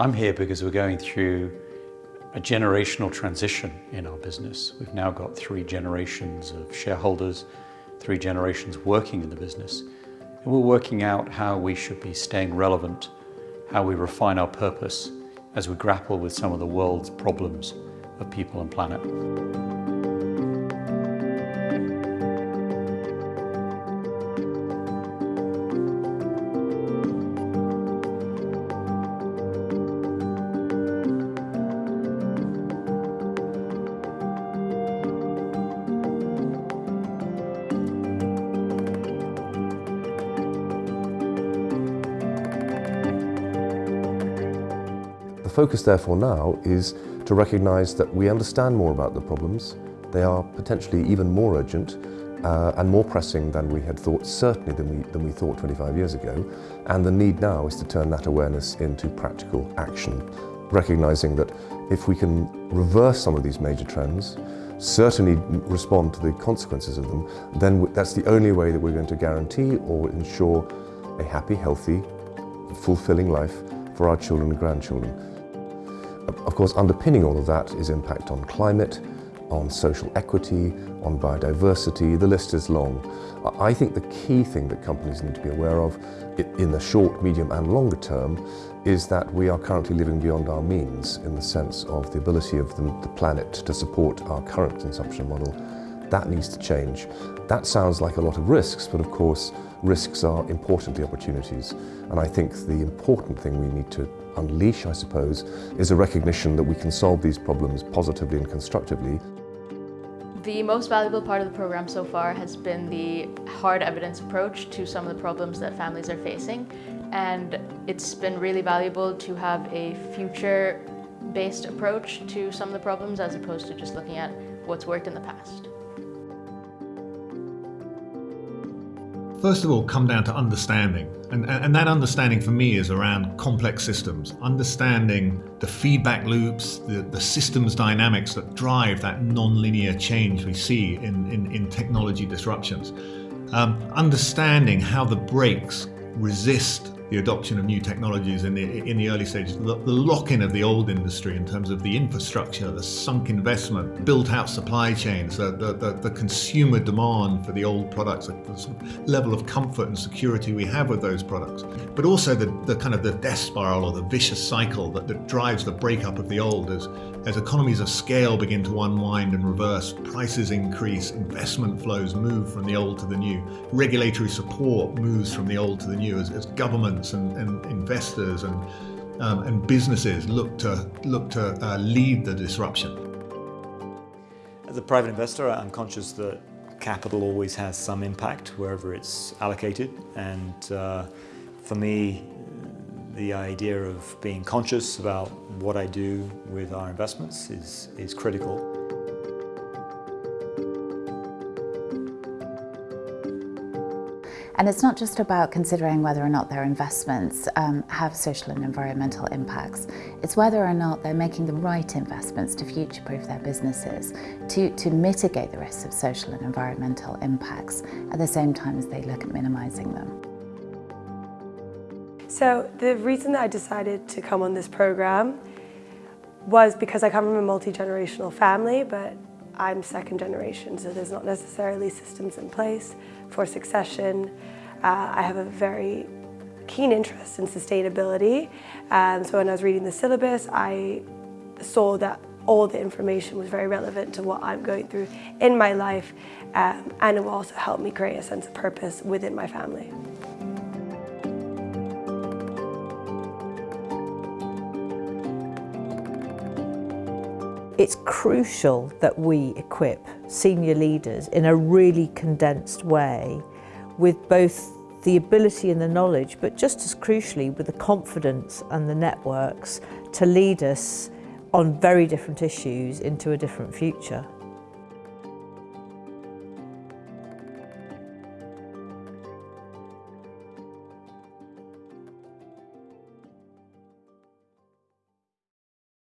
I'm here because we're going through a generational transition in our business. We've now got three generations of shareholders, three generations working in the business. And we're working out how we should be staying relevant, how we refine our purpose as we grapple with some of the world's problems of people and planet. Focus therefore now is to recognise that we understand more about the problems. They are potentially even more urgent uh, and more pressing than we had thought, certainly than we, than we thought 25 years ago. And the need now is to turn that awareness into practical action, recognising that if we can reverse some of these major trends, certainly respond to the consequences of them, then that's the only way that we're going to guarantee or ensure a happy, healthy, fulfilling life for our children and grandchildren. Of course, underpinning all of that is impact on climate, on social equity, on biodiversity, the list is long. I think the key thing that companies need to be aware of in the short, medium and longer term is that we are currently living beyond our means in the sense of the ability of the, planet to support our current consumption model. That needs to change. That sounds like a lot of risks, but of course risks are importantly opportunities. And I think the important thing we need to unleash, I suppose, is a recognition that we can solve these problems positively and constructively. The most valuable part of the program so far has been the hard evidence approach to some of the problems that families are facing. And it's been really valuable to have a future-based approach to some of the problems as opposed to just looking at what's worked in the past. First of all, come down to understanding. And, and that understanding for me is around complex systems, understanding the feedback loops, the, the systems dynamics that drive that non-linear change we see in, in, in technology disruptions. Um, understanding how the brakes resist the adoption of new technologies in the, in the early stages, the, the lock-in of the old industry in terms of the infrastructure, the sunk investment, built-out supply chains, the, the, the, consumer demand for the old products, the level of comfort and security we have with those products, but also the, the kind of the death spiral or the vicious cycle that, that drives the breakup of the old as, as economies of scale begin to unwind and reverse, prices increase, investment flows move from the old to the new, regulatory support moves from the old to the new as, as government governments and, and investors and, um, and businesses look to, look to uh, lead the disruption. As a private investor, I'm conscious that capital always has some impact wherever it's allocated. And uh, for me, the idea of being conscious about what I do with our investments is, is critical. And it's not just about considering whether or not their investments um, have social and environmental impacts. It's whether or not they're making the right investments to future-proof their businesses, to, to mitigate the risks of social and environmental impacts at the same time as they look at minimising them. So the reason that I decided to come on this program was because I come from a multi-generational family, but I'm second generation, so there's not necessarily systems in place for succession. Uh, I have a very keen interest in sustainability. Um, so when I was reading the syllabus, I saw that all the information was very relevant to what I'm going through in my life um, and it will also help me create a sense of purpose within my family. It's crucial that we equip senior leaders in a really condensed way with both the ability and the knowledge, but just as crucially with the confidence and the networks to lead us on very different issues into a different future.